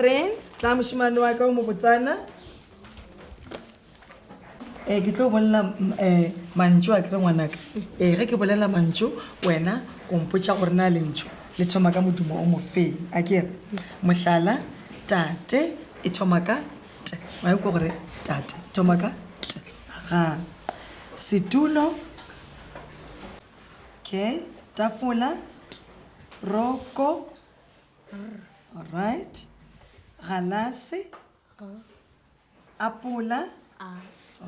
Prince, tla moshimane wa ka o mo botsana um ke tlo bolela um mantso a kry ngwanaka um ge ke bolela mantso wena o mpotsa gore na lentso le thoma ka modumo o mofeng a kere mohlala tate e thoma ka t wa ikwa gore tate e thoma ka t ga setulo okay tafola roko right galase apola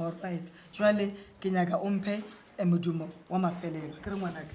allright jale ke nyaka omphe eh, modumo wa mafelelo ke re ngwanaka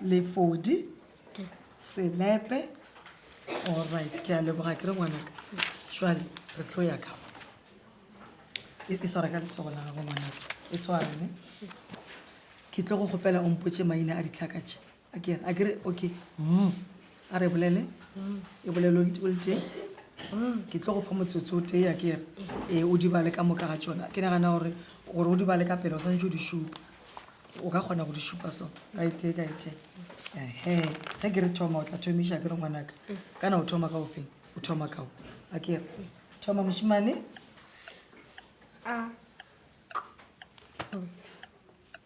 lefodi selepe allright ke a leboga ke re ngwanaka jale re tlo ya ka e, e swara ka letsogo la gago ngwanaka e tshwarene ke tlo go kgopela ompotse maina a ditlhakatše a ke a ke re okay mm a re bolele e bolelo le tibole teng ke tlo go fa motsotso o tee a ke re e o di bale ka moka ga tsona ke nagana gore gore o di bale ka pele o santse o di šupa o ka kgona go di šupa so ka e tee ka e tee ehe ge ke re thoma o tla thomiša ke re ngwanaka kana o thoma ka o feng o thoma kao a ke re thoma mošimane a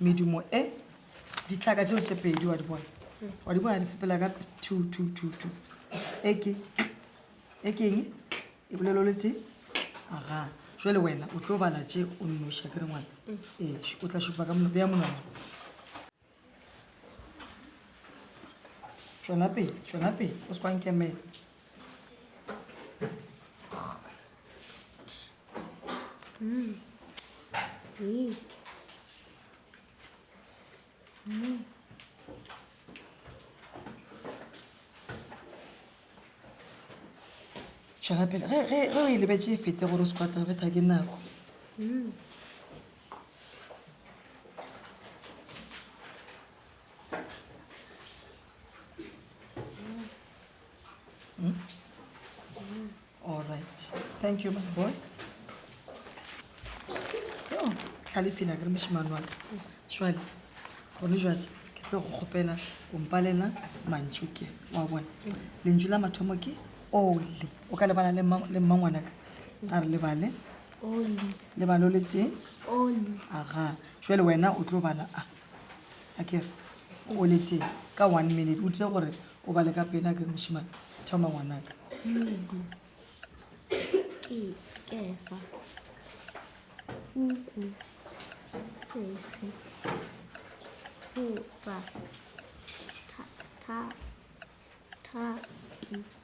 medumo e ditlhaka tseo tse pedi wa di bona wa di bona di sepela ka two two two two e ke e ke eng e bolelo le tee aga jale wena o tlo bala tse o nnoša ke re ngwana ee o tla šupa ka mono beya monwana tswana pele tswana pele o se kwankemela Mm. Mm. Mm. tšwela pele ge o e lebetse e fete gore o se kwatla betha ke nako mm. Hmm? All right. Thank you, my boy. Yo, hlalefile a ke re moshimane wa ka. Jwale, gone jwale ke tlo go kgopela o mpalela mantšu ke wa bona. Lentšu la mathomo ke oli. O ka lebala le mma- le mmangwana ka. A re lebale. Oli. Lebalo le tee. Oli. Aga. Jwale wena o tlo bala a. akere o le teng ka one minute o tile gore o bale ka pele akere moshimane thoma ngwanaka medu ke kefa uku sesi upa ta ta ta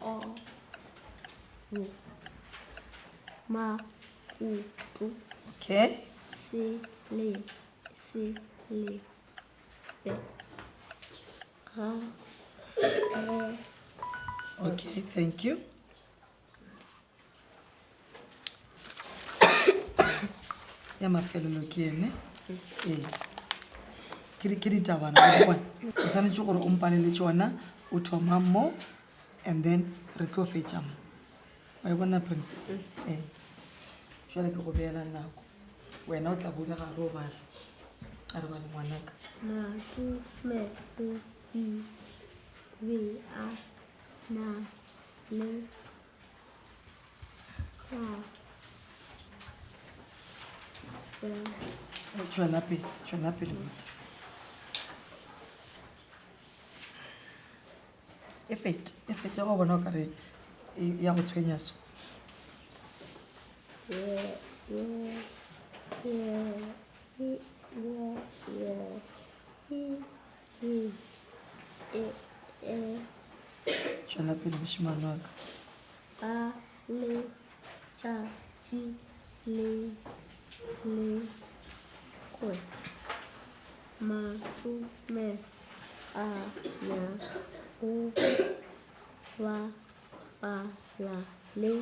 o u ma u tu okay si le si le be ga okay thank you ya mafelelo ke ene ee ke ditabana o swanetse gore o mpalele tsona o thoma mo and then re tlo fetsa mo wa e bona prince ee jale ke go beela nako wena o tla bole gare o bare a re ba le ngwanaka tšwela pele tšwela pele bute e fete e fete go bona o kare ya go tshwenya so tšwela pele mošemane wa ka ba le tšatši le le kwe matume a ya go bapala le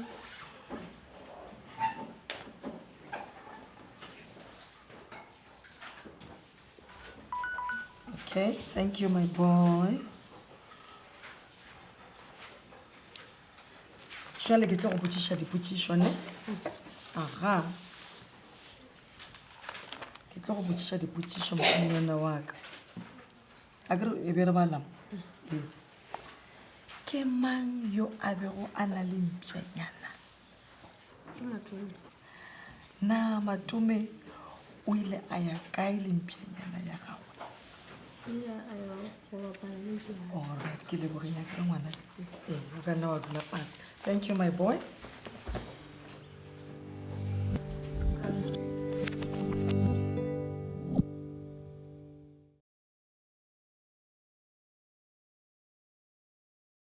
Okay, thank you, my boy. Jwale ke tlo go botšiša dipotšišo ne aga ke tlo go botšiša dipotšišo mošanyana wa ka a ke re e be re balang ke mang yo a bego a na le mpšanyana na matume o ile a ya kae le mpšanyana ya gago orit ke lebogeng ya ka ngwana ee o ka nna wa dula fase thank you my boy